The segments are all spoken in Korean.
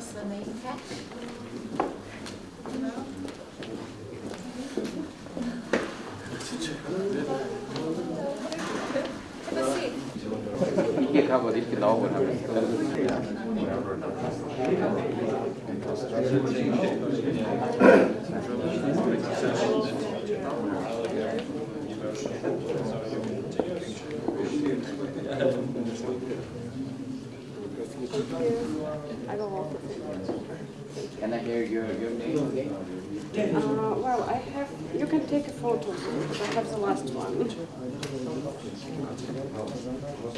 was the main catch? No? Hier. 나오고 하면 Can I hear your, your name again? Uh, well, I have, you can take a photo, but I have the last one.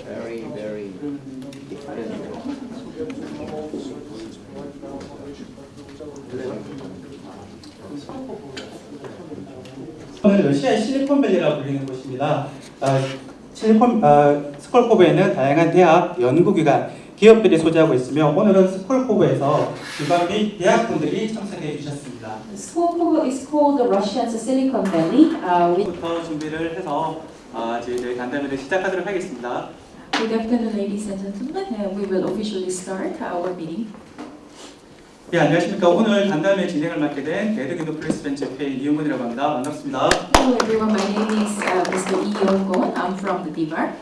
Very, very different. 오늘 러시아의 실리콘밸리라고 불리는 곳입니다. 아, 실리콘 아, 스콜코보에는 다양한 대학, 연구기관, 기업들이 소재하고 있으며 오늘은 스콜코보에서 기관 및 대학분들이 참석해 주셨습니다. Skolkovo is called the Russian's Silicon Valley. Uh, 부터 준비를 해서 아, 저희들 간담회를 시작하도록 하겠습니다. Good afternoon, ladies and gentlemen. Uh, we will officially start our meeting. 네, 안녕하십니까. 오늘 간담회 진행을 맡게 된 데드기도 프레스 벤처페이 이용근이라고 합니다. 반갑습니다. Hello everyone, my name is uh, Mr. Lee Yong-gon. I'm from the DIVAR.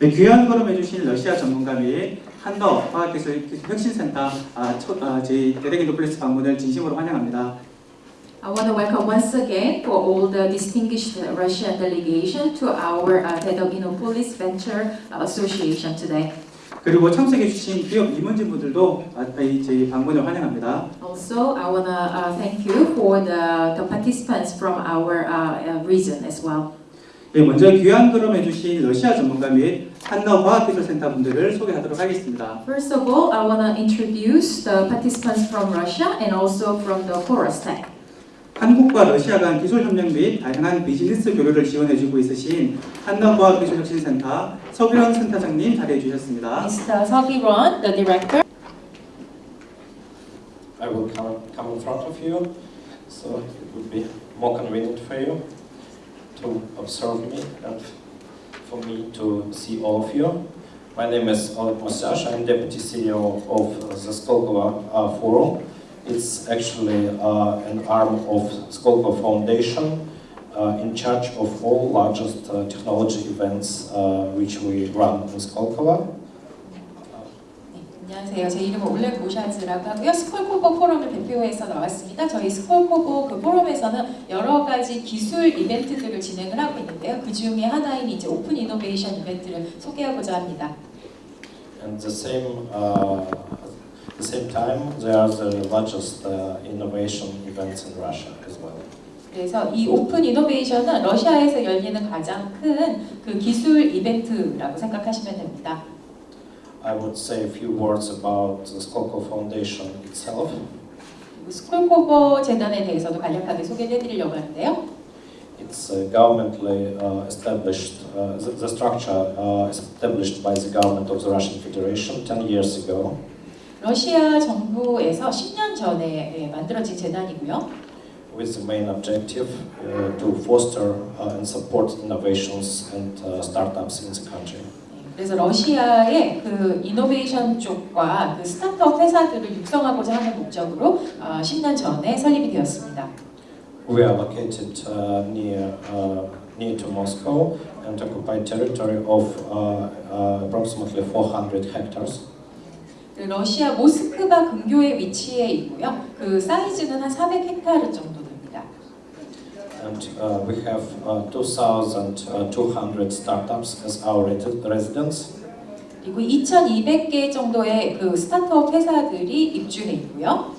네, 귀한 걸음 해주신 러시아 전문가 및 한더 과학기술 혁신센터 아, 첫, 아, 저희 데드기도 프레스 방문을 진심으로 환영합니다. I want to welcome once again for all the distinguished Russian delegation to our uh, Dedoginopolis Venture Association today. 그리고 참석해 주신 기업 임원진분들도 아, 이 저희 방문을 환영합니다. Also, I want to uh, thank you for the, the participants from our uh, uh, region as well. 네, 먼저 귀한 걸음 해주신 러시아 전문가 및 한너 과학기술센터 분들을 소개하도록 하겠습니다. First of all, I want to introduce the participants from Russia and also from the Chorus Tech. 한국과 러시아 간 기술 협력 및 다양한 비즈니스 교류를 지원해주고 있으신 한너 과학기술혁신센터 서기원 센터장님 자리해 주셨습니다. Mr. Seok-ron, the director. I will come, come in front of you, so it would be more convenient for you to observe me and for me to see all of you. My name is Oleg Mosyash, I'm Deputy CEO of the Skolkovo uh, Forum. It's actually uh, an arm of Skolkovo Foundation uh, in charge of all largest uh, technology events uh, which we run in Skolkovo. 네, 안녕하세요. 제 이름은 올레 모샤즈라고 하고요. 스콜코보 포럼을 대표해서 나왔습니다. 저희 스콜코보 그 포럼에서는 여러 가지 기술 이벤트들을 진행을 하고 있는데요. 그 중에 하나인 이제 open innovation 이벤트를 소개하고자 합니다. And the same, uh, the same time, they are the largest uh, innovation events in Russia as well. 그래서 이 open innovation은 러시아에서 열리는 가장 큰 그 기술 이벤트라고 생각하시면 됩니다. I would say a few words about the Skolkovo Foundation itself. 그리고 스콜코보 재단에 대해서도 간략하게 소개를 해드리려고 하는데요. It's uh, governmentally uh, established, uh, the, the structure uh, established by the government of the Russian Federation 10 years ago. 러시아 정부에서 10년 전에 예, 만들어진 재단이고요. with the main objective uh, to foster uh, and support innovations and uh, startups in the country. 그래서 러시아의 그 이노베이션 쪽과 그 스타트업 회사들을 육성하고자 하는 목적으로 어, 10년 전에 설립이 되었습니다. We are located uh, near uh, near to Moscow and occupy territory of uh, uh, approximately 400 hectares. 그 러시아 모스크바 근교에 위치해 있고요. 그 사이즈는 한 400헥타르 정도. And uh, we have uh, 2,200 startups as our resi- residents. 그리고 2,200개 정도의 그 스타트업 회사들이 입주해 있고요.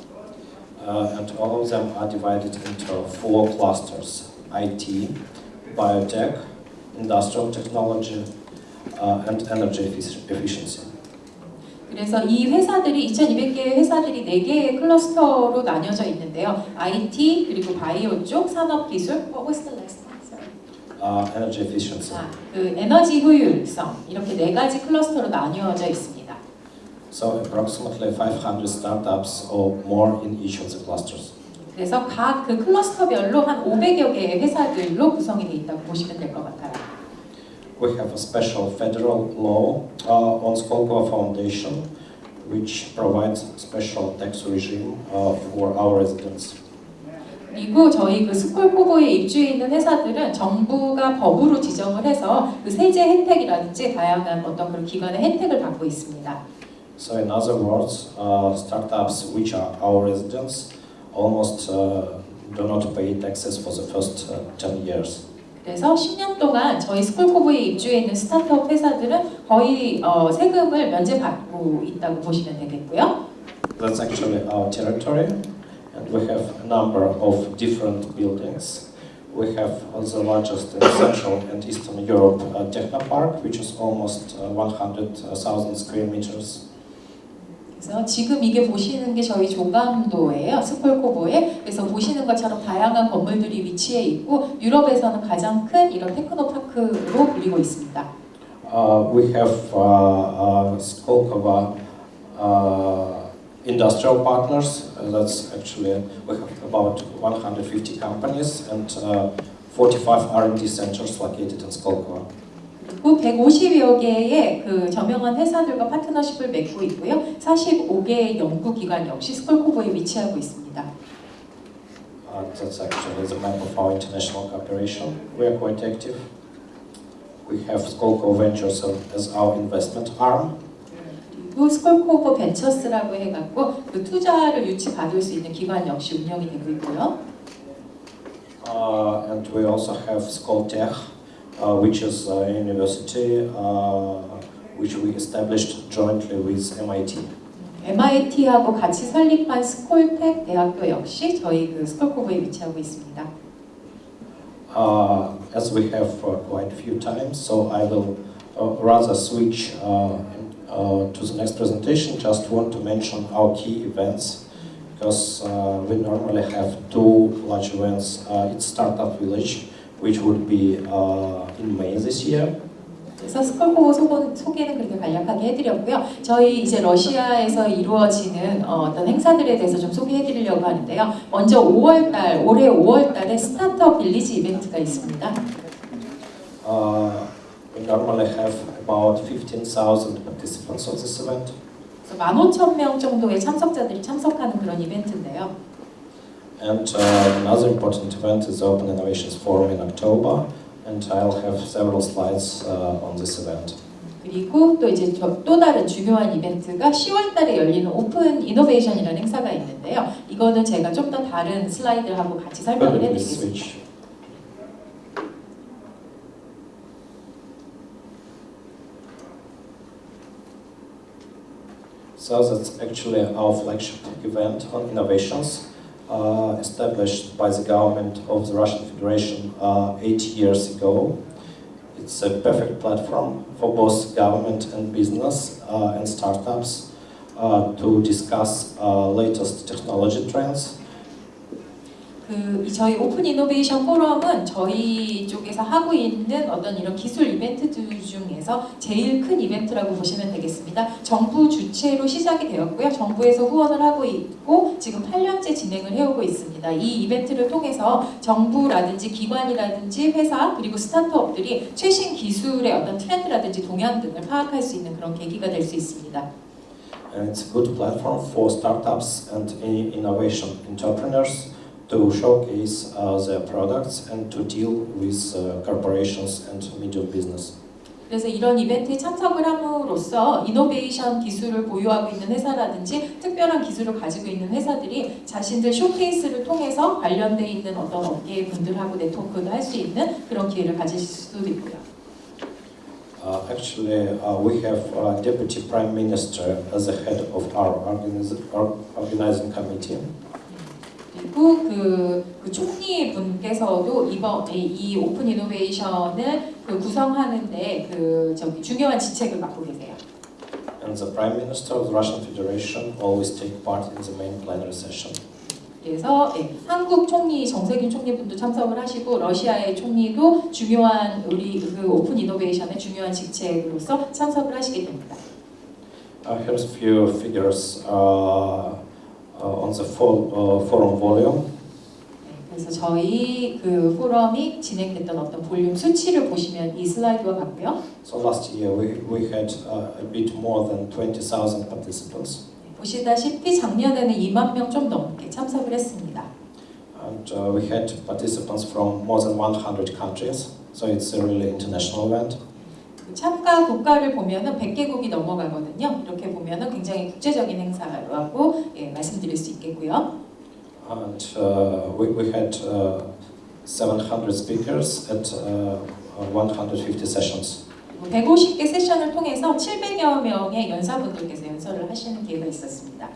Uh, and all of them are divided into four clusters: IT, biotech, industrial technology, uh, and energy effic- efficiency. 그래서 이 회사들이 2,200개의 회사들이 4개의 클러스터로 나뉘어져 있는데요. IT 그리고 바이오 쪽, 산업 기술, what was the last one? Uh, energy efficiency. 자, 그 에너지 효율성 이렇게 네 가지 클러스터로 나뉘어져 있습니다. So approximately 500 startups or more in each of the clusters. 그래서 각 그 클러스터별로 한 500여 개의 회사들로 구성이 되어 있다고 보시면 될 것 같아요. We have a special federal law uh, on Skolkovo Foundation, which provides special tax regime uh, for our residents. 그리고 저희 그 스콜코보에 입주해 있는 회사들은 정부가 법으로 지정을 해서 그 세제 혜택이라든지 다양한 어떤 그런 기관의 혜택을 받고 있습니다. So in other words, uh, startups which are our residents almost uh, do not pay taxes for the first uh, 10 years. 그래서 10년 동안 저희 스콜코보에 입주해 있는 스타트업 회사들은 거의 어, 세금을 면제받고 있다고 보시면 되겠고요. That's actually our territory, and we have a number of different buildings. We have the largest Central and Eastern Europe uh, Technopark, which is almost uh, 100,000 square meters. 그래서 지금 이게 보시는 게 저희 조감도예요. 스콜코보에. 그래서 보시는 것처럼 다양한 건물들이 위치해 있고 유럽에서는 가장 큰 이런 테크노파크로 불리고 있습니다. Uh, we have uh, uh, Skolkova uh, industrial partners. Uh, that's actually we have about 150 companies and uh, 45 R&D centers located in Skolkova. 그리고 150여 개의 그 저명한 회사들과 파트너십을 맺고 있고요. 45개의 연구기관 역시 스콜코보에 위치하고 있습니다. Uh, that's actually the map of our international cooperation. We are quite active. We have Skolko Ventures as our investment arm. 그리고 스콜코보 벤처스라고 해갖고 그 투자를 유치받을 수 있는 기관 역시 운영이 되고 있고요. Uh, and we also have Skoltech, uh, which is a university uh, which we established jointly with MIT. MIT하고 같이 설립한 스콜텍 대학교 역시 저희 그 스콜코보에 위치하고 있습니다. Uh, as we have uh, quite a few times, so I will uh, rather switch uh, uh, to the next presentation. Just want to mention our key events because uh, we normally have two large events. Uh, it's Startup Village, which would be uh, in May this year. 그래서 소개, 소개는 그렇게 간략하게 해드렸고요. 저희 이제 러시아에서 이루어지는 어, 떤 행사들에 대해서 좀 소개해드리려고 하는데요. 먼저 5월달, 올해 5월달에 스타트업 빌리지 이벤트가 있습니다. Uh, we normally have about 15,000 participants of this event. 그래서 15,000명 정도의 참석자들이 참석하는 그런 이벤트인데요. And uh, another important event is the Open Innovations Forum in October, and I'll have several slides uh, on this event. 그리고 또 이제 저- 또 다른 중요한 이벤트가 10월 달에 열리는 오픈 이노베이션이라는 행사가 있는데요. 이거는 제가 좀 더 다른 슬라이드하고 같이 설명을 해드리겠습니다. So that's actually our flagship event on innovations, uh, established by the government of the Russian Federation uh, eight years ago. It's a perfect platform for both government and business uh, and startups uh, to discuss uh, latest technology trends 그 이- 저희 오픈 이노베이션 포럼은 저희 쪽에서 하고 있는 어떤 이런 기술 이벤트들 중에서 제일 큰 이벤트라고 보시면 되겠습니다. 정부 주최로 시작이 되었고요. 정부에서 후원을 하고 있고 지금 8년째 진행을 해오고 있습니다. 이 이벤트를 통해서 정부라든지 기관이라든지 회사 그리고 스타트업들이 최신 기술의 어떤 트렌드라든지 동향 등을 파악할 수 있는 그런 계기가 될 수 있습니다. and it's a good platform for startups and in- innovation entrepreneurs to showcase uh, their products and to deal with uh, corporations and medium business. 그래서 이런 이벤트에 참석을 함으로써 이노베이션 기술을 보유하고 있는 회사라든지 특별한 기술을 가지고 있는 회사들이 자신들 쇼케이스를 통해서 관련돼 있는 어떤 업계의 분들하고 네트워크도 할 수 있는 그런 기회를 가지실 수도 있고요. Uh, actually, uh, we have uh, Deputy Prime Minister as the head of our organiz- or- organizing committee. 그리고 그, 그 총리 분께서도 이번에 이 오픈 이노베이션을 그 구성하는데 그 저기 중요한 지책을 맡고 계세요. And the Prime Minister of the Russian Federation always take part in the main plenary session. 그래서 예, 한국 총리 정세균 총리분도 참석을 하시고 러시아의 총리도 중요한 우리 그 오픈 이노베이션의 중요한 직책으로서 참석을 하시게 됩니다. Uh, here's a few figures uh, on the uh, forum volume. 네, 그 그래서 저희 그 포럼이 진행됐던 어떤 볼륨 수치를 보시면 이 슬라이드와 같고요. So last year we, we had uh, a bit more than 20,000 participants. 보시다시피 작년에는 2만 명 좀 넘게 참석을 했습니다. And uh, we had participants from more than 100 countries. So it's a really international event. 그 참가 국가를 보면은 100개국이 넘어가거든요. 이렇게 보면은 굉장히 국제적인 행사라고 예, 말씀드릴 수 있겠고요. And uh, we, we had uh, 700 speakers at uh, uh, 150 sessions. 150개 세션을 통해서 700여 명의 연사분들께서 연설을 하시는 기회가 있었습니다.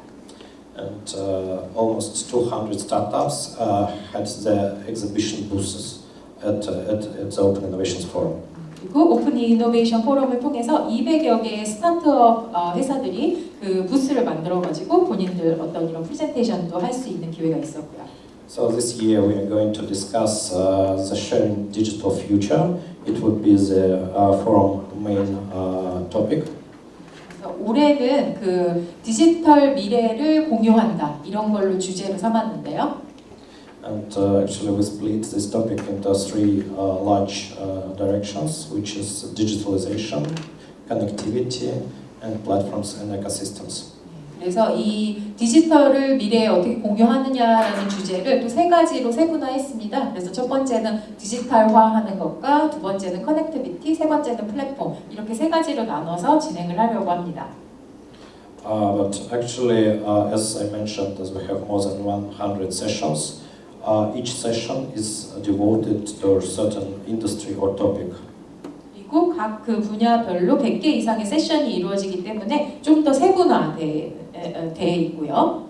And uh, almost 200 startups uh, had their exhibition booths at, uh, at, at the Open Innovations Forum. 그리고 오픈 이노베이션 포럼을 통해서 200여 개의 스타트업 어, 회사들이 그 부스를 만들어 가지고 본인들 어떤 이런 프레젠테이션도 할 수 있는 기회가 있었고요. So this year we are going to discuss uh, the sharing digital future. It would be the uh, forum main uh, topic. 올해는 그 디지털 미래를 공유한다 이런 걸로 주제로 삼았는데요. And uh, actually we split this topic into three uh, large uh, directions, which is digitalization, connectivity, and platforms and ecosystems. 그래서 이 디지털을 미래에 어떻게 공유하느냐라는 주제를 또 세 가지로 세분화했습니다. 그래서 첫 번째는 디지털화하는 것과 두 번째는 connectivity, 세 번째는 플랫폼 이렇게 세 가지로 나눠서 진행을 하려고 합니다. Uh, but actually, uh, as I mentioned, as we have more than 100 sessions, uh, each session is devoted to a certain industry or topic. 그리고 각 그 분야별로 100개 이상의 세션이 이루어지기 때문에 좀 더 세분화되어 있고요.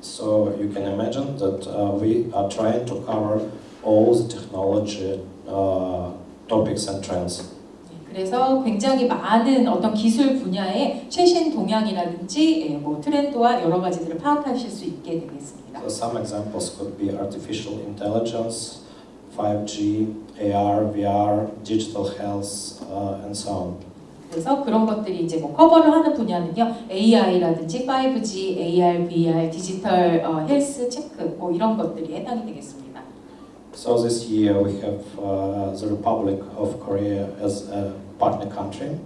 So you can imagine that uh, we are trying to cover all the technology uh, topics and trends. 그래서 굉장히 많은 어떤 기술 분야의 최신 동향이라든지 예, 뭐 트렌드와 여러 가지들을 파악하실 수 있게 되겠습니다. So some examples could be artificial intelligence, 5G, AR, VR, digital health, uh, and so on. 그래서 그런 것들이 이제 뭐 커버를 하는 분야는요, AI라든지 5G, AR, VR, 디지털 어, 헬스 체크 뭐 이런 것들이 해당이 되겠습니다. So this year we have uh, the Republic of Korea as a partner country.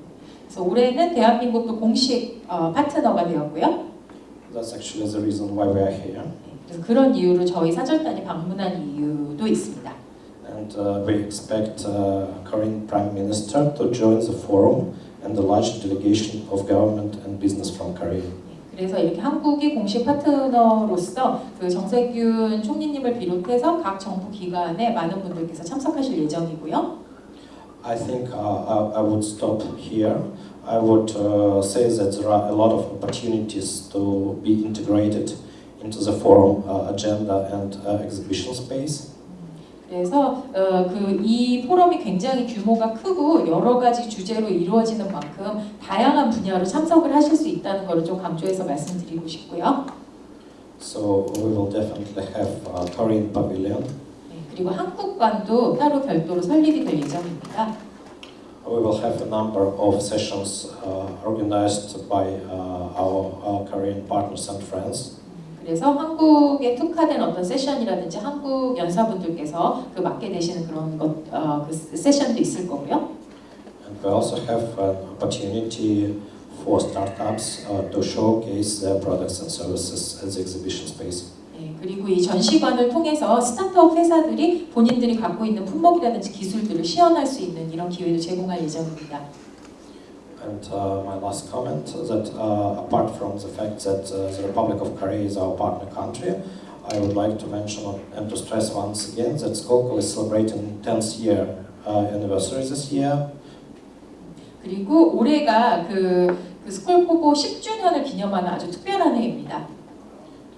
그래서 올해는 대한민국도 공식 어, 파트너가 되었고요. That's actually the reason why we are here. 그런 이유로 저희 사절단이 방문한 이유도 있습니다. And uh, we expect uh, Korean Prime Minister to join the forum and the large delegation of government and business from Korea. 그래서 이렇게 한국이 공식 파트너로서 그 정세균 총리님을 비롯해서 각 정부 기관에 많은 분들께서 참석하실 예정이고요. I think uh, I, I would stop here. I would uh, say that there are a lot of opportunities to be integrated into the forum uh, agenda and uh, exhibition space. 그래서 어, 그이 포럼이 굉장히 규모가 크고 여러 가지 주제로 이루어지는 만큼 다양한 분야로 참석을 하실 수 있다는 것을 좀 강조해서 말씀드리고 싶고요. So we will definitely have a Korean pavilion. 네, 그리고 한국관도 따로 별도로 설립이 될 예정입니다. We will have a number of sessions uh, organized by uh, our, our Korean partners and friends. 그래서 한국에 특화된 어떤 세션이라든지 한국 연사분들께서 그 맡게 되시는 그런 것, 어, 그 세션도 있을 거고요. And we also have an opportunity for startups uh, to showcase their products and services at the exhibition space. 네, 그리고 이 전시관을 통해서 스타트업 회사들이 본인들이 갖고 있는 품목이라든지 기술들을 시연할 수 있는 이런 기회도 제공할 예정입니다. And uh, my last comment that uh, apart from the fact that uh, the Republic of Korea is our partner country, I would like to mention and to stress once again that Skolko is celebrating 10th year uh, anniversary this year. 그리고 올해가 그, 그 스콜코보 10주년을 기념하는 아주 특별한 해입니다.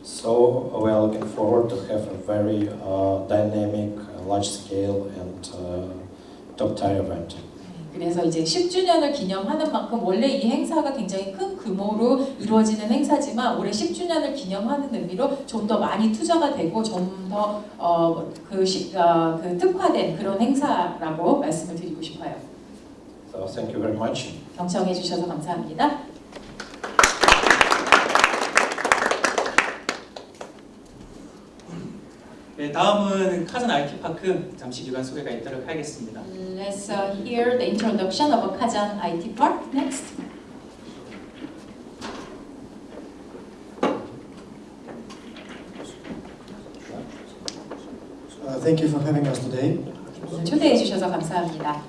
So we are looking forward to have a very uh, dynamic, uh, large scale and uh, top tier event. 그래서 이제 10주년을 기념하는 만큼 원래 이 행사가 굉장히 큰 규모로 이루어지는 행사지만 올해 10주년을 기념하는 의미로 좀 더 많이 투자가 되고 좀더 어, 그, 시, 어, 그 특화된 그런 행사라고 말씀을 드리고 싶어요. So thank you very much. 경청해 주셔서 감사합니다. 네, 다음은 카전 IT 파크 잠시 기관 소개가 있도록 하겠습니다. Let's uh, hear the introduction of Kazan IT Park next. Uh, thank you for having us today. 초대해 주셔서 감사합니다.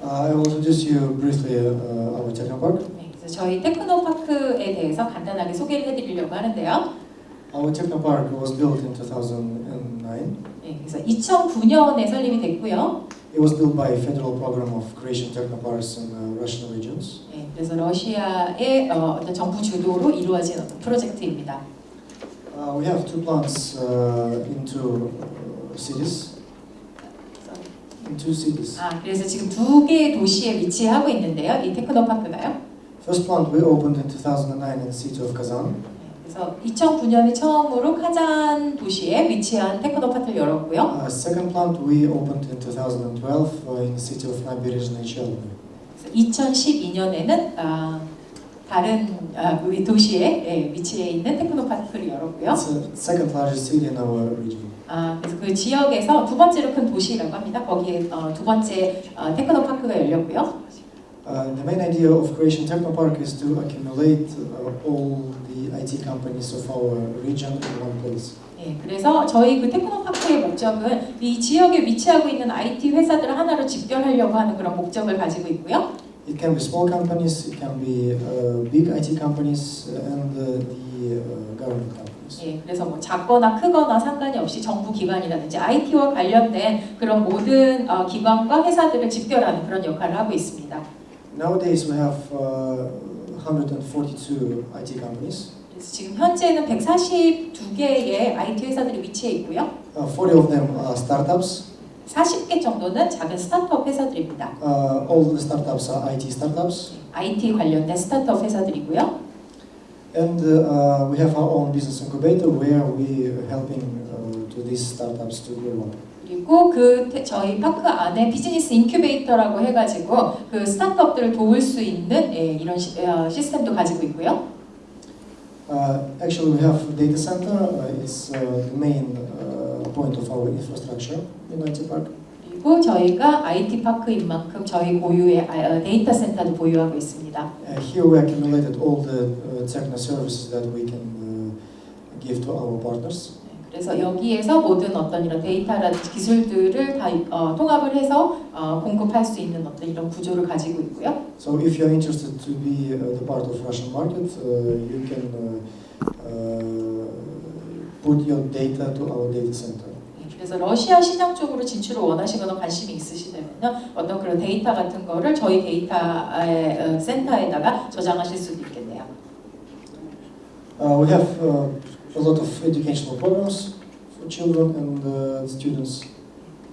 Uh, I will introduce you briefly uh, our Technopark. 네, 그래서 저희 테크노 파크에 대해서 간단하게 소개를 해드리려고 하는데요. Our Technopark was built in 2009. 네, 그래서 2009년에 설립이 됐고요. It was built by a federal program of creation technoparks in uh, Russian regions. 네, 그래서 러시아의 어, 어떤 정부 주도로 이루어진 어떤 프로젝트입니다. Uh, we have two plants uh, in two uh, cities. In two cities. 아, 그래서 지금 두 개의 도시에 위치하고 있는데요. 이 테크노파크가요. First plant we opened in 2009 in the city of Kazan. 그래서 2009년에 처음으로 카잔 도시에 위치한 테크노파크를 열었고요. Uh, second plant we opened in 2012 uh, in the city of Nabережные Челны. 2012년에는 아, 다른 아, 그 도시에 예, 위치해 있는 테크노파크를 열었고요. It's the second largest city in our region. 아, 그래서 그 지역에서 두 번째로 큰 도시라고 합니다. 거기에 어, 두 번째 어, 테크노파크가 열렸고요. Uh, the main idea of Creation Technopark is to accumulate uh, all the IT companies of our region in one place. 예, 그래서 저희 그 테크노파크의 목적은 이 지역에 위치하고 있는 IT 회사들을 하나로 집결하려고 하는 그런 목적을 가지고 있고요. It can be small companies, it can be uh, big IT companies, uh, and uh, the uh, government companies. 예, 그래서 뭐 작거나 크거나 상관이 없이 정부 기관이라든지 IT와 관련된 그런 모든 어, 기관과 회사들을 집결하는 그런 역할을 하고 있습니다. Nowadays we have uh, 142 IT companies. 그래서 지금 현재는 142개의 IT 회사들이 위치해 있고요. Uh, 40 of them are startups. 40개 정도는 작은 스타트업 회사들입니다. Uh, all the startups are IT startups. IT 관련된 스타트업 회사들이고요. And uh, we have our own business incubator where we are helping uh, to these startups to grow up. 그리고 그 테- 저희 파크 안에 비즈니스 인큐베이터라고 해가지고 그 스타트업들을 도울 수 있는 예, 이런 시, 어, 시스템도 가지고 있고요. Uh, actually, we have data center. Uh, it's uh, the main uh, point of our infrastructure in IT Park. 그리고 저희가 IT 파크인 만큼 저희 고유의 아, 어, 데이터 센터도 보유하고 있습니다. Uh, here we accumulated all the uh, techno services that we can uh, give to our partners. 그래서 여기에서 모든 어떤 이런 데이터라든지 기술들을 다 어, 통합을 해서 어, 공급할 수 있는 어떤 이런 구조를 가지고 있고요. So if you're interested to be uh, the part of Russian market, uh, you can uh, uh, put your data to our data center. 네, 그래서 러시아 시장 쪽으로 진출을 원하시거나 관심이 있으시다면 어떤 그런 데이터 같은 거를 저희 데이터 어, 센터에다가 저장하실 수도 있겠네요. Uh, we have uh, a lot of educational programs for children and uh, students.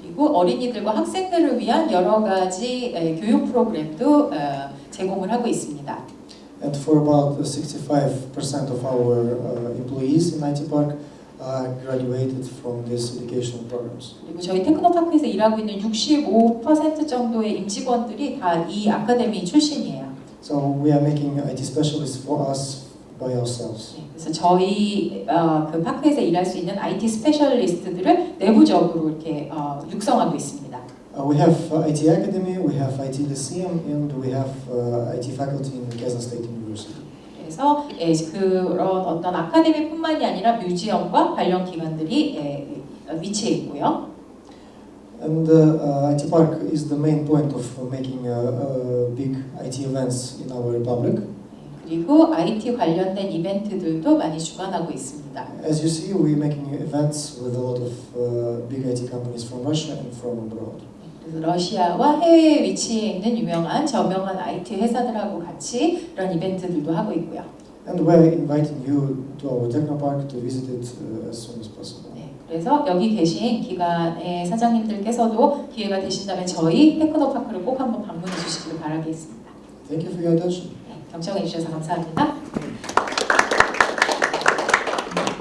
그리고 어린이들과 학생들을 위한 여러 가지 에, 교육 프로그램도 어, 제공을 하고 있습니다. And for about 65% of our uh, employees in IT Park graduated from these educational programs. 그리고 저희 테크노파크에서 일하고 있는 65% 정도의 임직원들이 다 이 아카데미 출신이에요. So we are making IT specialists for us by ourselves. 네, 그래서 저희 어, 그 파크에서 일할 수 있는 IT 스페셜리스트들을 내부적으로 이렇게 어, 육성하고 있습니다. Uh, we have uh, IT Academy, we have IT Lyceum, and we have uh, IT faculty in Kazan State University. 그래서 예, 그런 어떤 아카데미뿐만이 아니라 뮤지엄과 관련 기관들이 예, 위치해 있고요. And uh, uh, IT Park is the main point of making uh, uh, big IT events in our republic. 그리고 IT 관련된 이벤트들도 많이 주관하고 있습니다. As you see, we're making events with a lot of uh, big IT companies from Russia and from abroad. 러시아와 해외에 위치해 있는 유명한 저명한 IT 회사들하고 같이 이런 이벤트들도 하고 있고요. And we're inviting you to our Technopark to visit it uh, as soon as possible. 네, 그래서 여기 계신 기관의 사장님들께서도 기회가 되신다면 저희 테크노파크를 꼭 한번 방문해 주시길 바라겠습니다. Thank you for your attention. 네, 경청해 주셔서 감사합니다.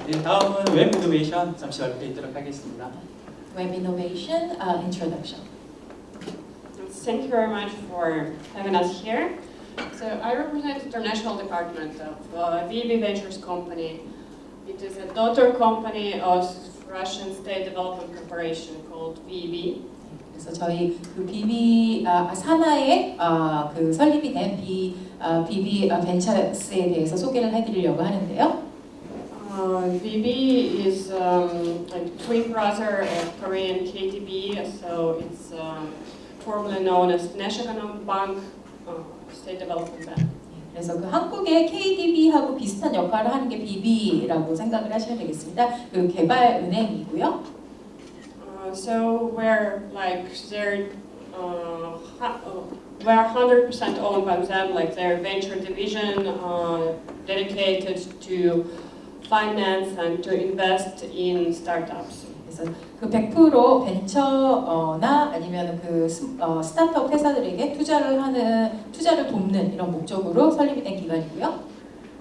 네, 다음은 웹 이노베이션 잠시 발표드리도록 하겠습니다. Web Innovation uh, Introduction. Thank you very much for having us here. So I represent international department of uh, VB Ventures company. It is a daughter company of Russian State Development Corporation called VEB. 그래서 저희 그 비비 아, 산하의 아, 그 설립이 된 비, 아, 비비 아, 벤처스에 대해서 소개를 해드리려고 하는데요. Uh, VB is um, like twin brother of Korean KTB, so it's um, formerly known as National Bank uh, State Development Bank. 그래서 그 한국의 KDB하고 비슷한 역할을 하는 게 비비라고 생각을 하시면 되겠습니다. 그 개발 은행이고요. Uh, so we're like uh, ha- uh, we're 100% owned by them, like their venture division uh, dedicated to finance and to invest in startups. 그래서 그 100% 벤처나 아니면 그 스, 어, 스타트업 회사들에게 투자를 하는 투자를 돕는 이런 목적으로 설립이 된 기관이고요.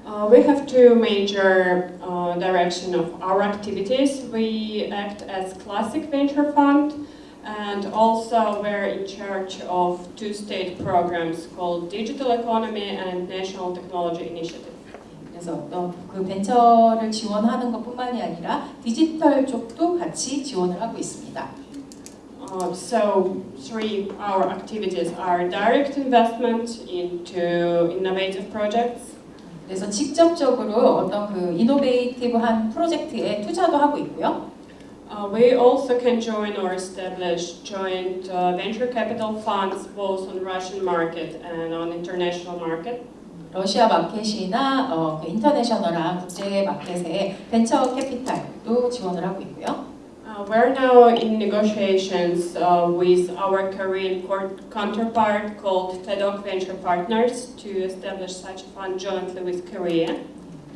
Uh, we have two major uh, direction of our activities. We act as classic venture fund, and also we're in charge of two state programs called Digital Economy and National Technology Initiative. 그래서 어떤 그 벤처를 지원하는 것뿐만이 아니라 디지털 쪽도 같이 지원을 하고 있습니다. Uh, so three our activities are direct investment into innovative projects. 그래서 직접적으로 어떤 그 이노베이티브한 프로젝트에 투자도 하고 있고요. Uh, we also can join or establish joint uh, venture capital funds both on Russian market and on international market. 러시아 마켓이나 어, 그 인터내셔널한 국제 마켓에 벤처 캐피탈도 지원을 하고 있고요. Uh, we're now in negotiations uh, with our Korean court counterpart called TEDOC Venture Partners to establish such a fund jointly with Korea.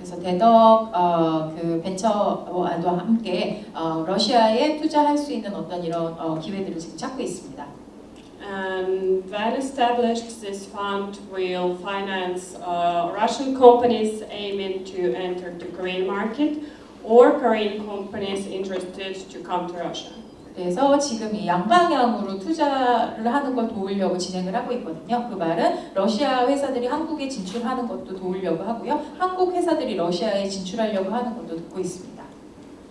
그래서 대덕 어, 그 벤처와 함께 어, 러시아에 투자할 수 있는 어떤 이런 어, 기회들을 지금 찾고 있습니다. And when established, this fund will finance uh, Russian companies aiming to enter the Korean market or Korean companies interested to come to Russia. 그래서 지금 이 양방향으로 투자를 하는 걸 도우려고 진행을 하고 있거든요. 그 말은 러시아 회사들이 한국에 진출하는 것도 도우려고 하고요. 한국 회사들이 러시아에 진출하려고 하는 것도 돕고 있습니다.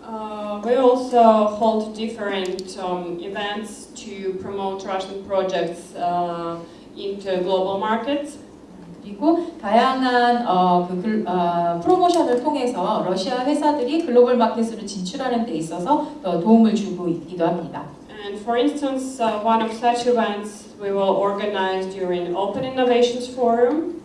Uh, we also hold different um, events to promote Russian projects uh, into global markets. 그리고 다양한 어, 그 글, 어, 프로모션을 통해서 러시아 회사들이 글로벌 마켓으로 진출하는 데 있어서 더 도움을 주고 있기도 합니다. And for instance, uh, one of such events we will organize during Open Innovations Forum.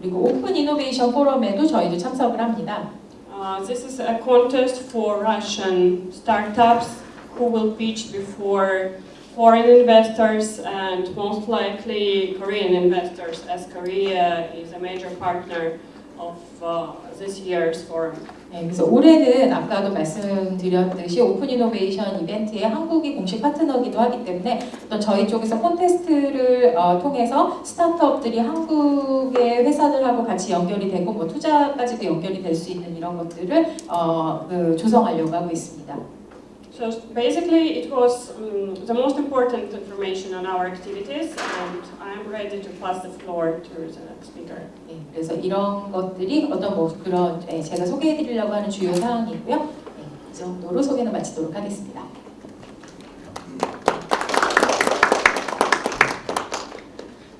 그리고 오픈 이노베이션 포럼에도 저희도 참석을 합니다. Uh, this is a contest for Russian startups who will pitch before foreign investors and most likely Korean investors, as Korea is a major partner of uh, this year's forum. 네, 그래서 올해는 아까도 말씀드렸듯이 오픈 이노베이션 이벤트에 한국이 공식 파트너기도 하기 때문에 어떤 저희 쪽에서 콘테스트를 어, 통해서 스타트업들이 한국의 회사들하고 같이 연결이 되고 뭐 투자까지도 연결이 될 수 있는 이런 것들을 어, 그 조성하려고 하고 있습니다. So basically, it was um, the most important information on our activities, and I'm ready to pass the floor to the next speaker. 네, 그래서 이런 것들이 어떤 뭐 그런 예, 제가 소개해드리려고 하는 주요 사항이고요. 네, 이 정도로 소개는 마치도록 하겠습니다.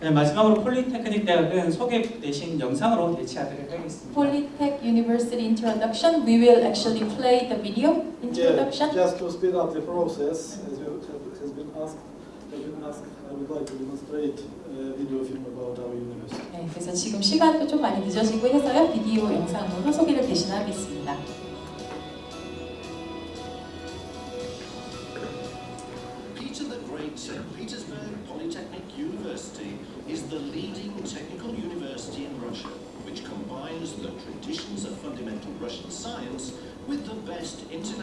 네, 마지막으로 폴리테크닉 대학은 소개 대신 영상으로 대체하도록 하겠습니다. Polytech University Introduction. We will actually play the video introduction. Yeah, just to speed up the process, as you have, has been asked, have been asked, I would like to demonstrate a video film about our university. 네, 그래서 지금 시간도 좀 많이 늦어지고 해서요. 비디오 영상으로 소개를 대신하겠습니다.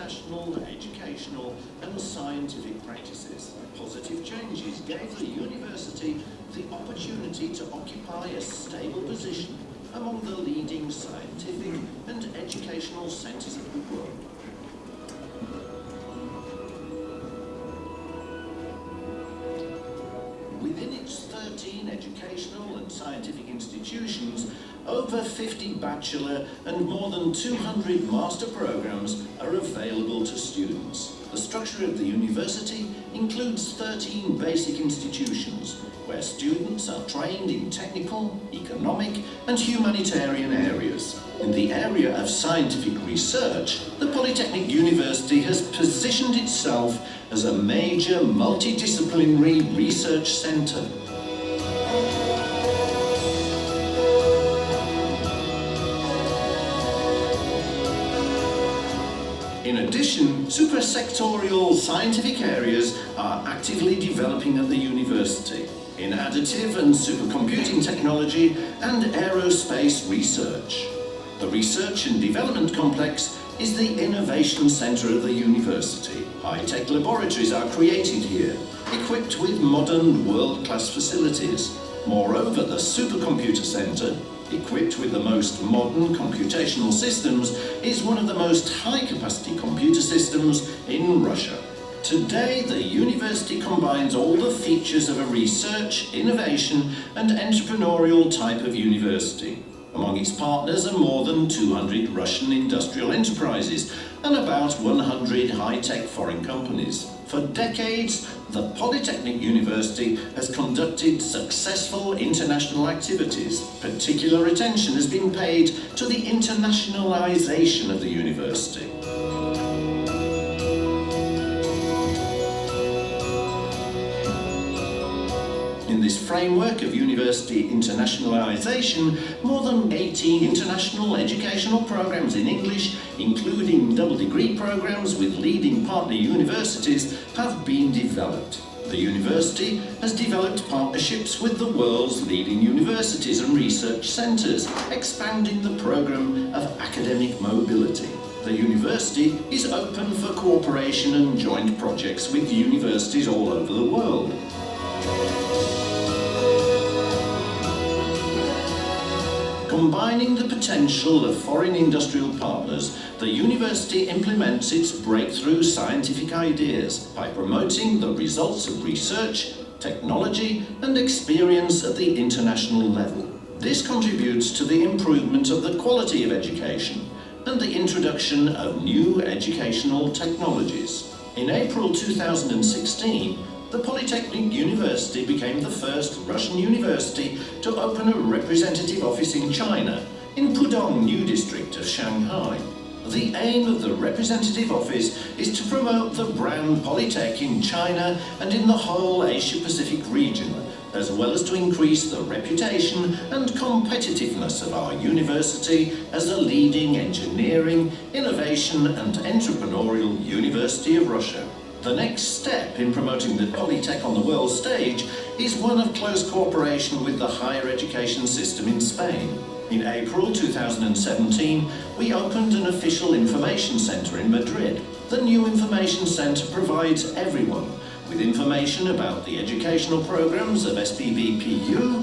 International educational and scientific practices. Positive changes gave the university the opportunity to occupy a stable position among the leading scientific and educational centres of the world. Within its 13 educational and scientific institutions, over 50 bachelor and more than 200 master programs are available to students. The structure of the university includes 13 basic institutions where students are trained in technical, economic and humanitarian areas. In the area of scientific research, the Polytechnic University has positioned itself as a major multidisciplinary research centre. In addition, supersectorial scientific areas are actively developing at the university in additive and supercomputing technology and aerospace research. The Research and Development Complex is the innovation centre of the university. High-tech laboratories are created here, equipped with modern world-class facilities. Moreover, the Supercomputer Centre equipped with the most modern computational systems, is one of the most high-capacity computer systems in Russia. Today, the university combines all the features of a research, innovation and entrepreneurial type of university. Among its partners are more than 200 Russian industrial enterprises and about 100 high-tech foreign companies. For decades, the Polytechnic University has conducted successful international activities. Particular attention has been paid to the internationalization of the university. This framework of university internationalization, more than 18 international educational programs in English, including double degree programs with leading partner universities, have been developed. The university has developed partnerships with the world's leading universities and research centres, expanding the programme of academic mobility. The university is open for cooperation and joint projects with universities all over the world. Combining the potential of foreign industrial partners, the university implements its breakthrough scientific ideas by promoting the results of research, technology and experience at the international level. This contributes to the improvement of the quality of education and the introduction of new educational technologies. In April 2016, the Polytechnic University became the first Russian university to open a representative office in China, in Pudong New District of Shanghai. The aim of the representative office is to promote the brand Polytech in China and in the whole Asia-Pacific region, as well as to increase the reputation and competitiveness of our university as a leading engineering, innovation and entrepreneurial university of Russia. The next step in promoting the Polytech on the world stage is one of close cooperation with the higher education system in Spain. In April 2017, we opened an official information centre in Madrid. The new information centre provides everyone with information about the educational programs of SPVPU.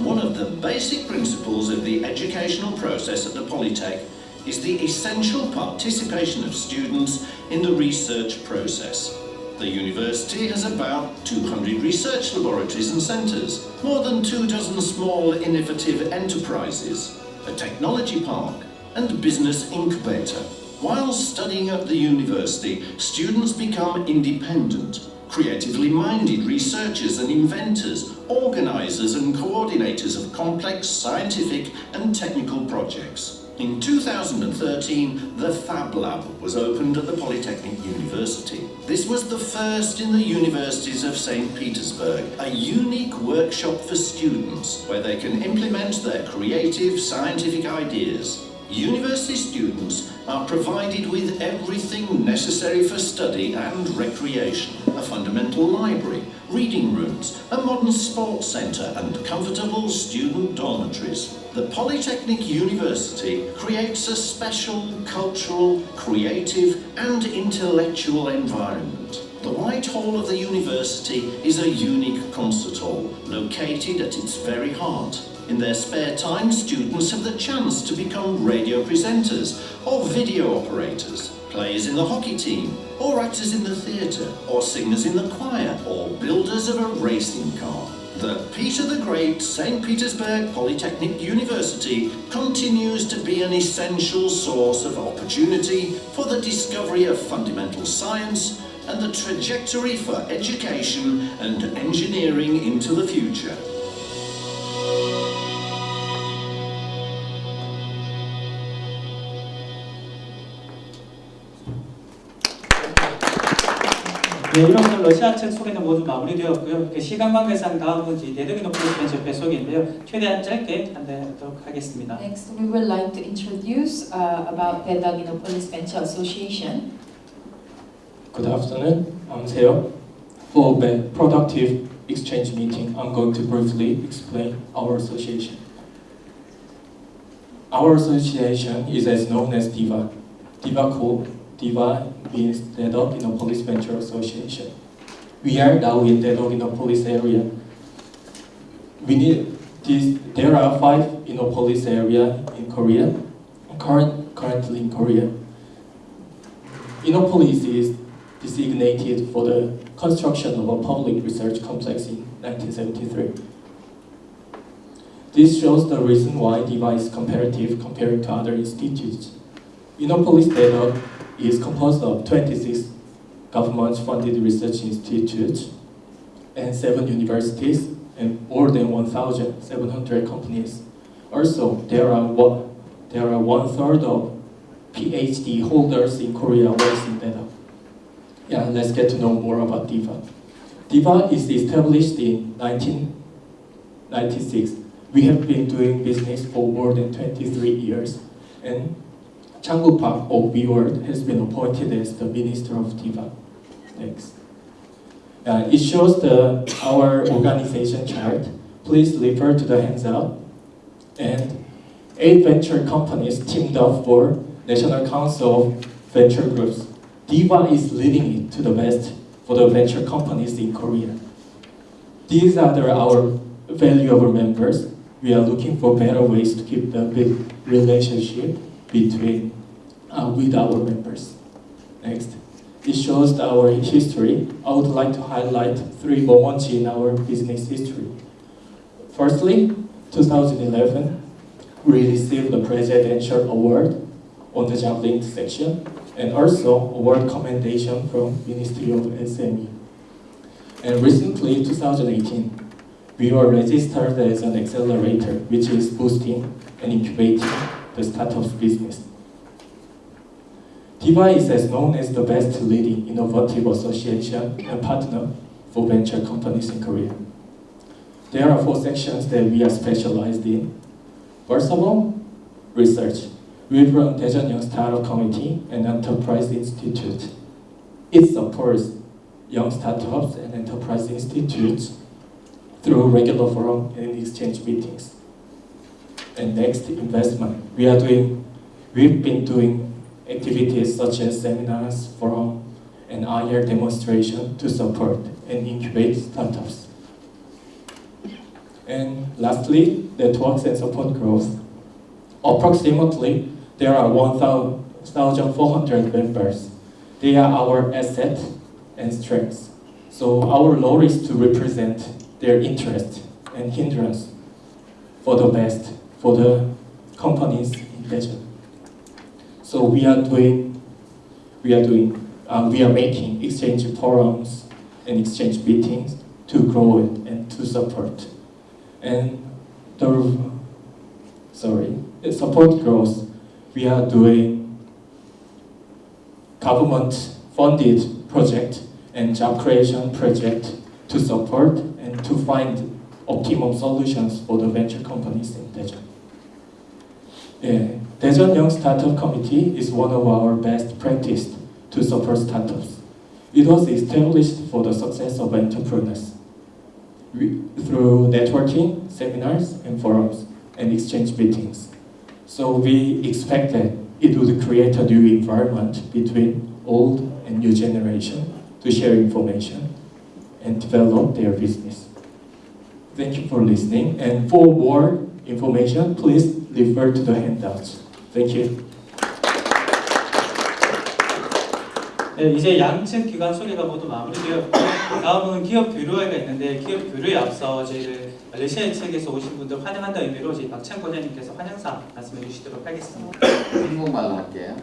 One of the basic principles of the educational process at the Polytech is the essential participation of students in the research process. The university has about 200 research laboratories and centres, more than two dozen small innovative enterprises, a technology park and business incubator. While studying at the university, students become independent, creatively minded researchers and inventors, organisers and coordinators of complex scientific and technical projects. In 2013, the Fab Lab was opened at the Polytechnic University. This was the first in the universities of St. Petersburg, a unique workshop for students where they can implement their creative scientific ideas. University students are provided with everything necessary for study and recreation. A fundamental library, reading rooms, a modern sports centre and comfortable student dormitories. The Polytechnic University creates a special cultural, creative and intellectual environment. The White Hall of the university is a unique concert hall, located at its very heart. In their spare time, students have the chance to become radio presenters or video operators, players in the hockey team, or actors in the theatre, or singers in the choir, or builders of a racing car. The Peter the Great St. Petersburg Polytechnic University continues to be an essential source of opportunity for the discovery of fundamental science and the trajectory for education and engineering into the future. 네, 이렇게 러시아 측 소개는 모두 마무리되었고요. 그 시간 관계상 다음은 이제 대등이 높은 벤처 배속인데요. 최대한 짧게 안내하도록 하겠습니다. Next, we would like to introduce uh, about the Dagninopolis Venture Association. Good afternoon. I'm Seo. For the productive exchange meeting, I'm going to briefly explain our association. Our association is as known as DIVA. DIVA code DIVA means Dagninopolis Venture Association. We are now in Dagninopolis area. We need this, there are five Innopolis area in Korea, current, currently in Korea. Innopolis is designated for the construction of a public research complex in 1973. This shows the reason why DIVA is comparative compared to other institutes. Innopolis data is composed of 26 government-funded research institutes and seven universities and more than 1,700 companies. Also, there are one, there are one third of PhD holders in Korea works in data. Yeah, let's get to know more about DIVA. DIVA is established in 1996. We have been doing business for more than 23 years, and Changu Park of WeWorld has been appointed as the Minister of DIVA. Thanks. Uh, it shows the our organization chart. Please refer to the handout. And eight venture companies teamed up for National Council of Venture Groups. DIVA is leading it to the best for the venture companies in Korea. These are the, our valuable members. We are looking for better ways to keep the big relationship between uh, with our members. Next. It shows our history. I would like to highlight three moments in our business history. Firstly, 2011, we received the Presidential Award on the job linked section and also award commendation from Ministry of SME. And recently, 2018, we were registered as an accelerator, which is boosting and incubating the startups business. DIVA is known as the best leading innovative association and partner for venture companies in Korea. There are four sections that we are specialized in. First of all, research. We run Daejeon Young Startup Committee and Enterprise Institute. It supports young startups and enterprise institutes through regular forum and exchange meetings. And next, investment. We are doing, we've been doing activities such as seminars, forum, and IR demonstration to support and incubate startups. And lastly, networks and support growth. Approximately, there are 1,400 members. They are our asset and strengths. So our role is to represent their interest and hindrance for the best for the companies in. So we are doing, we are doing, uh, we are making exchange forums and exchange meetings to grow it and to support. And the, sorry, support growth, we are doing government-funded project and job creation project to support and to find optimum solutions for the venture companies in Daejeon. Yeah. Daejeon Young Startup Committee is one of our best practice to support startups. It was established for the success of entrepreneurs we, through networking, seminars, and forums, and exchange meetings. So we expected it would create a new environment between old and new generation to share information and develop their business. Thank you for listening, and for more information, please refer to the handouts. Thank you. 네, 이제 양측 기관 소개가 모두 마무리되었고 다음은 기업 교류회가 있는데 기업 교류에 앞서 저희를 러시아 측에서 오신 분들 환영한다는 의미로 저희 박찬 과장님께서 환영사 말씀해 주시도록 하겠습니다. 한국말로 할게요.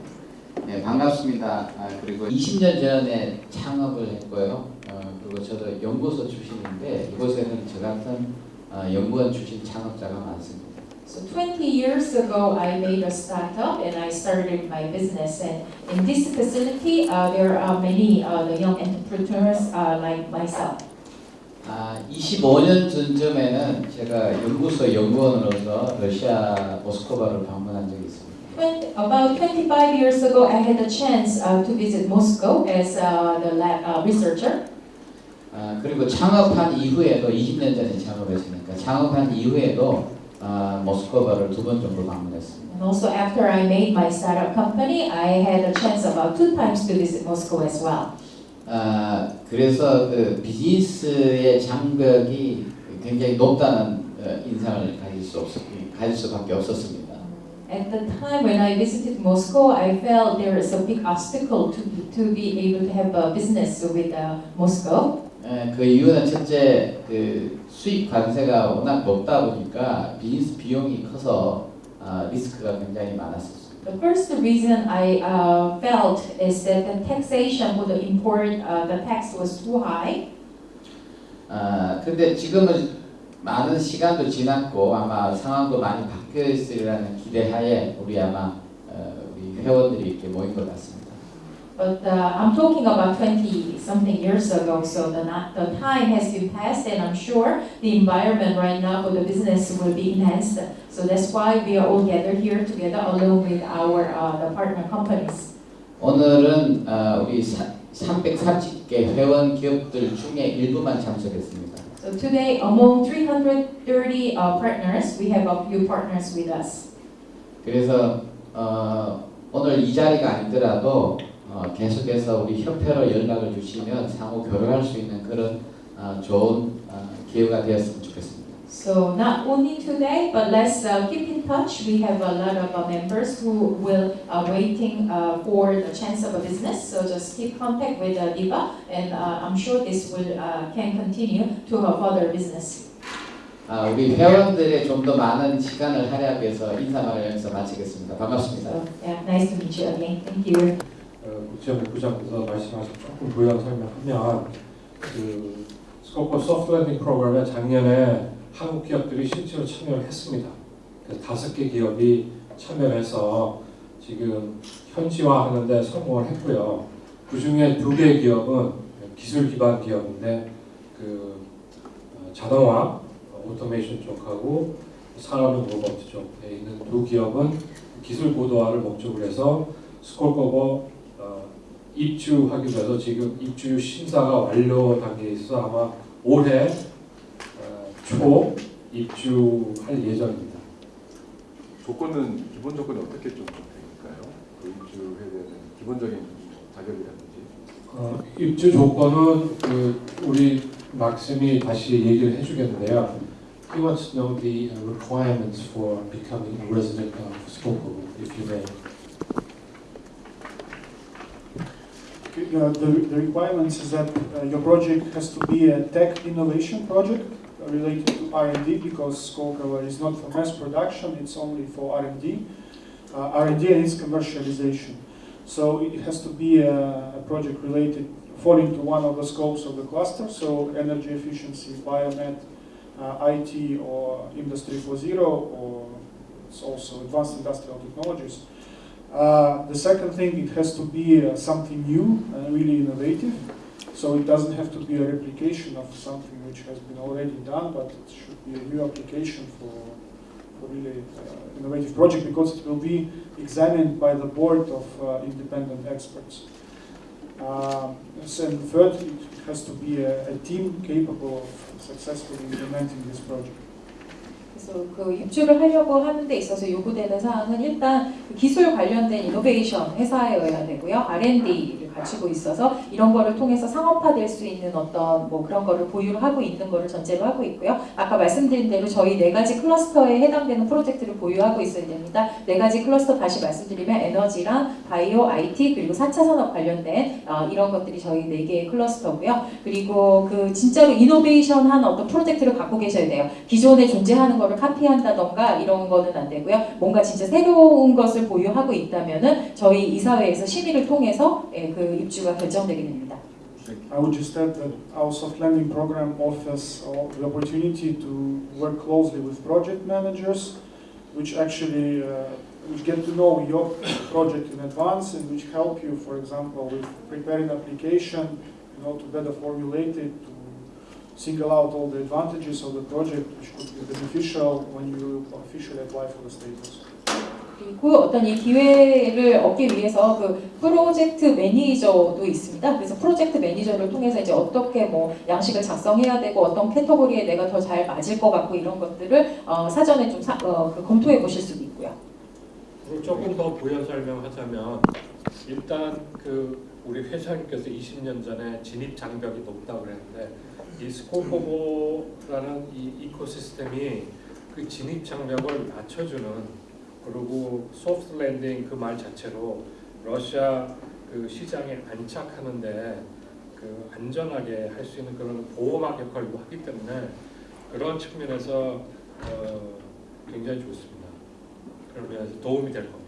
네, 반갑습니다. 아, 그리고 20년 전에 창업을 했고요. 어, 그리고 저도 연구소 출신인데 이곳에는 저 같은 어, 연구원 출신 창업자가 많습니다. So 20 years ago, I made a startup and I started my business. And in this facility, uh, there are many uh, the young entrepreneurs uh, like myself. 아, 25년 전쯤에는 제가 연구소 연구원으로서 러시아 모스크바를 방문한 적이 있습니다. When, about 25 years ago, I had a chance uh, to visit Moscow as uh, the lab, uh, researcher. 아, 그리고 창업한 이후에도 20년 전에 창업했으니까 창업한 이후에도 아, 모스크바를 두 번 정도 방문했습니다. And also after I made my startup company, I had a chance about two times to visit Moscow as well. 아, 그래서 그 비즈니스의 장벽이 굉장히 높다는 어, 인상을 가질 수 없, 가질 수밖에 없었습니다. At the time when I visited Moscow, I felt there is a big obstacle to, to be able to have a business with uh, Moscow. 에, 그 이유는 첫째 그 수입 관세가 워낙 높다 보니까 비즈니스 비용이 커서 아, 리스크가 굉장히 많았었습니다. The first reason I uh, felt is that the taxation for the import, uh, the tax was too high. 아, 근데 지금은 많은 시간도 지났고 아마 상황도 많이 바뀌어 있으리라는 기대하에 우리 아마 어, 우리 회원들이 이렇게 모인 것 같습니다. But uh, I'm talking about 20 something years ago, so the, not, the time has been passed, and I'm sure the environment right now for the business will be enhanced. So that's why we are all gathered here together along with our uh, the partner companies. 오늘은 어, 우리 330개 회원 기업들 중에 일부만 참석했습니다. So today, among 330 uh, partners, we have a few partners with us. 그래서 어, 오늘 이 자리가 아니더라도 어, 계속해서 우리 협회로 연락을 주시면 상호 교류할 수 있는 그런 어, 좋은 어, 기회가 되었으면 좋겠습니다. So not only today, but let's uh, keep in touch. We have a lot of uh, members who will uh, waiting uh, for the chance of a business. So just keep contact with uh, Diva, and uh, I'm sure this will uh, can continue to her further business. 아, 우리 회원들의 좀 더 많은 시간을 할애하기 위해서 인사말을 여기서 마치겠습니다. 반갑습니다. So yeah, nice to meet you again. Thank you. 어, 국지연맹 부장께서 말씀하신 조금 부연 설명하면 그 스콜코보 soft landing 프로그램에 작년에 한국 기업들이 실제로 참여를 했습니다. 다섯 개 기업이 참여해서 지금 현지화하는데 성공을 했고요. 그 중에 두 개 기업은 기술 기반 기업인데 그 어, 자동화, 어, 오토메이션 쪽하고 산업용 로봇 쪽에 있는 두 기업은 기술 고도화를 목적으로 해서 스콜커버 어, 입주하기로 해서 지금 입주 심사가 완료 단계에 있어 아마 올해 어, 초 입주할 예정입니다. 조건은 기본 조건이 어떻게 좀 될까요? 그 입주해야 되는 기본적인 자격이라든지. 어, 입주 조건은 그 우리 막심이 다시 얘기를 해주겠는데요. He wants to know the uh, requirements for becoming a resident of Skokovo, if you may. The, the requirements is that uh, your project has to be a tech innovation project related to R&D because Skolkovo is not for mass production, it's only for R&D. Uh, R&D its commercialization. So it has to be a, a project related, falling to one of the scopes of the cluster, so energy efficiency, biomed, uh, IT or Industry 4.0 or it's also advanced industrial technologies. Uh, the second thing, it has to be uh, something new and really innovative. So it doesn't have to be a replication of something which has been already done, but it should be a new application for, for really uh, innovative project because it will be examined by the board of uh, independent experts. Um, and third, it has to be a, a team capable of successfully implementing this project. 그래서 그 입주를 하려고 하는 데 있어서 요구되는 사항은 일단 그 기술 관련된 이노베이션 회사여야 되고요. R&D를 기술들을 갖추고 있어서 이런 거를 통해서 상업화될 수 있는 어떤 뭐 그런 거를 보유를 하고 있는 거를 전제로 하고 있고요. 아까 말씀드린 대로 저희 네 가지 클러스터에 해당되는 프로젝트를 보유하고 있어야 됩니다. 네 가지 클러스터 다시 말씀드리면 에너지랑 바이오, IT 그리고 4차 산업 관련된 어, 이런 것들이 저희 네 개의 클러스터고요. 그리고 그 진짜로 이노베이션한 어떤 프로젝트를 갖고 계셔야 돼요. 기존에 존재하는 거를 카피한다던가 이런 거는 안 되고요. 뭔가 진짜 새로운 것을 보유하고 있다면은 저희 이사회에서 심의를 통해서 예, 그 입주가 결정되게 됩니다. I would just add that our soft landing program offers uh, the opportunity to work closely with project managers, which actually uh, which get to know your project in advance and which help you, for example, with preparing application, you know, to better formulate it, to single out all the advantages of the project, which could be beneficial when you officially apply for the status. 그리고 어떤 이 기회를 얻기 위해서 그 프로젝트 매니저도 있습니다. 그래서 프로젝트 매니저를 통해서 이제 어떻게 뭐 양식을 작성해야 되고 어떤 캐터고리에 내가 더 잘 맞을 것 같고 이런 것들을 어, 사전에 좀 사, 어, 그 검토해 보실 수도 있고요. 조금 더 부연 설명하자면 일단 그 우리 회장님께서 20년 전에 진입 장벽이 높다고 그랬는데 이 스콜코보라는 이 ecosystem이 그 진입 장벽을 낮춰주는 그리고 soft landing 그 말 자체로 러시아 그 시장에 안착하는데 그 안전하게 할 수 있는 그런 보호막 역할을 하기 때문에 그런 측면에서 어, 굉장히 좋습니다. 그러면 도움이 될 겁니다.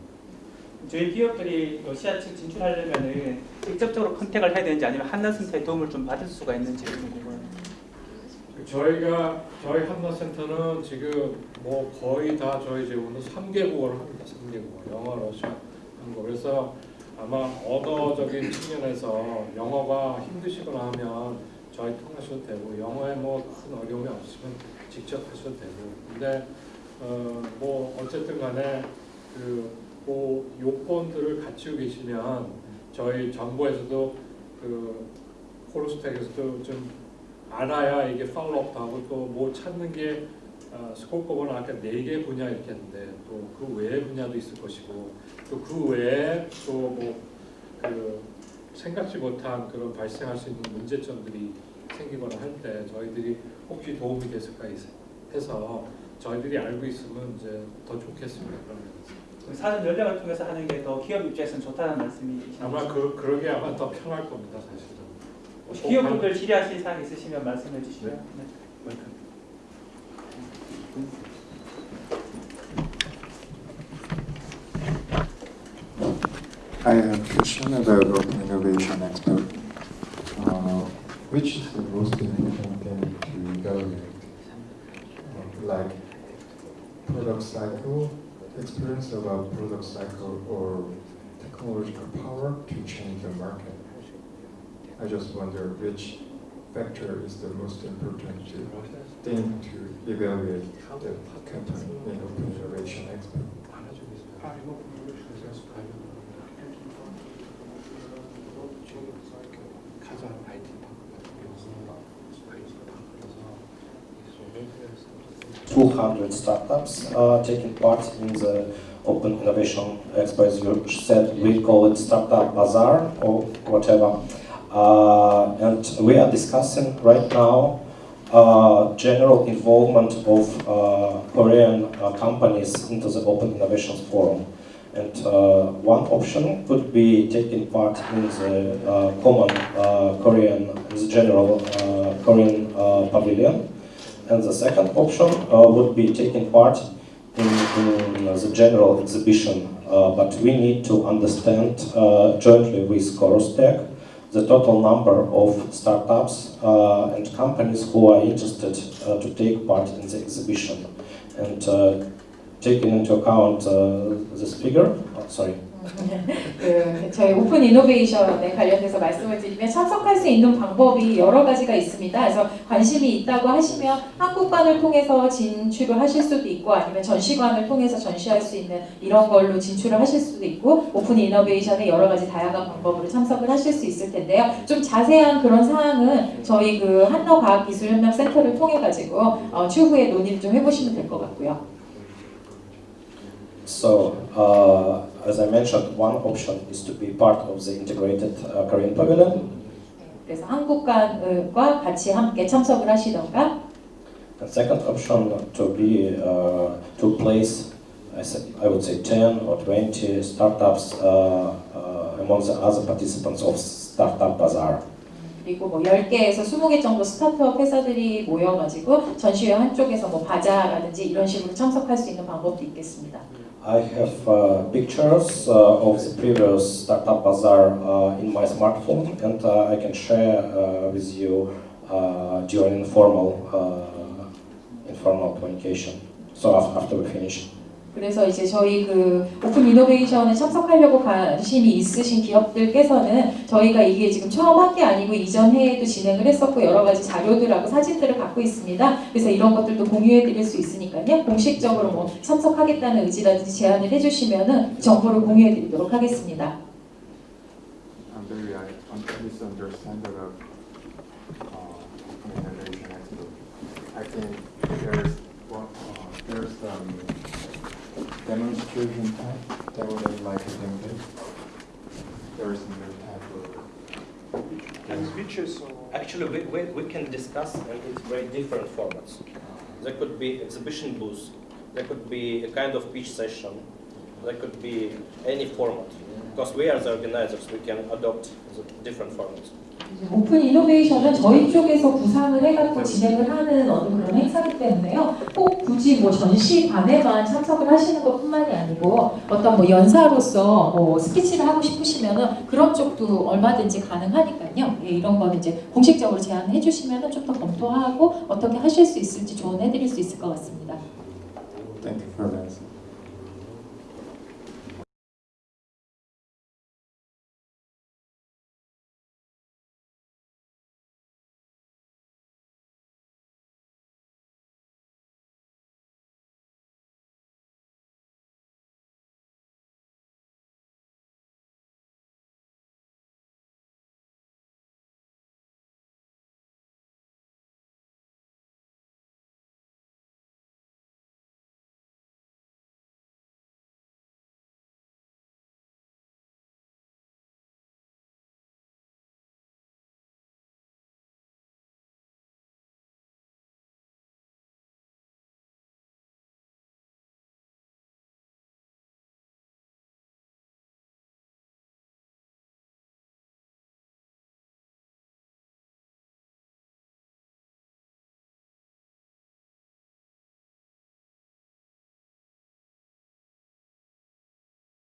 저희 기업들이 러시아 측 진출하려면은 직접적으로 컨택을 해야 되는지 아니면 한나센터의 도움을 좀 받을 수가 있는지 궁금해요. 저희가 저희 한나센터는 지금 뭐 거의 다 저희 제공은 3개국어를 합니다. 3개국어. 영어, 러시아, 한국. 그래서 아마 언어적인 측면에서 영어가 힘드시거나 하면 저희 통하셔도 되고 영어에 뭐 큰 어려움이 없으면 직접 하셔도 되고. 근데 어 뭐 어쨌든 간에 그뭐 요건들을 갖추고 계시면 저희 정부에서도 그 콜로스텍에서도 좀 알아야 이게 팔로업도 하고 또 뭐 찾는 게 어, 스코프는 아까 네 개 분야 이렇게 했는데 또 그 외의 분야도 있을 것이고 또 그 외에 또뭐그 생각지 못한 그런 발생할 수 있는 문제점들이 생기거나 할 때 저희들이 혹시 도움이 됐을까 해서 저희들이 알고 있으면 이제 더 좋겠습니다. 그러면 사전 연락을 통해서 하는 게 더 기업 입장에서는 좋다는 말씀이시죠? 아마 그 그러게 아마 더 편할 겁니다, 사실은. 기업분들 질의하실 사항 있으시면 말씀해 주시고요. 네. I'm a question about Innovation Expert, uh, which is the most important thing to evaluate, uh, like product cycle, experience about product cycle or technological power to change the market. I just wonder which factor is the most important to thing to evaluate the company in open innovation expert. 200 startups uh, taking part in the Open Innovation Expo, as you said, we call it Startup Bazaar or whatever. Uh, and we are discussing right now uh, general involvement of uh, Korean uh, companies into the Open Innovations Forum. And uh, one option could be taking part in the uh, common Korean, the general Korean pavilion and the second option uh, would be taking part in, in the general exhibition. Uh, but we need to understand uh, jointly with Corostech the total number of startups uh, and companies who are interested uh, to take part in the exhibition. And uh, taking into account this figure, oh, sorry, 그 저희 오픈 이노베이션에 관련해서 말씀을 드리면 참석할 수 있는 방법이 여러 가지가 있습니다. 그래서 관심이 있다고 하시면 한국관을 통해서 진출을 하실 수도 있고 아니면 전시관을 통해서 전시할 수 있는 이런 걸로 진출을 하실 수도 있고 오픈 이노베이션의 여러 가지 다양한 방법으로 참석을 하실 수 있을 텐데요. 좀 자세한 그런 사항은 저희 그 한너과학기술협력센터를 통해 가지고 어, 추후에 논의를 좀 해보시면 될 것 같고요. So, uh, as I mentioned, one option is to be part of the integrated uh, Korean pavilion. 그래서 한국과 같이 함께 참석을 하시던가 And second option to be uh, to place, I would say, 10 or 20 startups uh, uh, among the other participants of Startup Bazaar. 그리고 뭐 10개에서 20개 정도 스타트업 회사들이 모여가지고 전시회 한쪽에서 뭐 바자라든지 이런 식으로 참석할 수 있는 방법도 있겠습니다. I have uh, pictures uh, of the previous Startup Bazaar uh, in my smartphone, and uh, I can share uh, with you uh, during informal informal communication. So after we finish. 그래서 이제 저희 그 오픈 이노베이션에 참석하려고 관심이 있으신 기업들께서는 저희가 이게 지금 처음 한 게 아니고 이전 해에도 진행을 했었고 여러 가지 자료들하고 사진들을 갖고 있습니다. 그래서 이런 것들도 공유해 드릴 수 있으니까요. 공식적으로 뭐 참석하겠다는 의지라든지 제안을 해주시면은 정보를 공유해 드리도록 하겠습니다. I'm demonstration type, demo day like a demo day. There is another type of And speeches or Actually, we, we, we can discuss and it's very different formats. There could be exhibition booths, there could be a kind of pitch session, there could be any format. Because we are the organizers, we can adopt the different formats. 오픈 이노베이션은 저희 쪽에서 구상을 해갖고 진행을 하는 어떤 그런 행사이기 때문에요. 꼭 굳이 뭐 전시관에만 참석을 하시는 것 뿐만이 아니고 어떤 뭐 연사로서 뭐 스피치를 하고 싶으시면은 그런 쪽도 얼마든지 가능하니까요. 예, 이런 거는 이제 공식적으로 제안해 주시면은 좀 더 검토하고 어떻게 하실 수 있을지 조언해 드릴 수 있을 것 같습니다. Thank you for answer.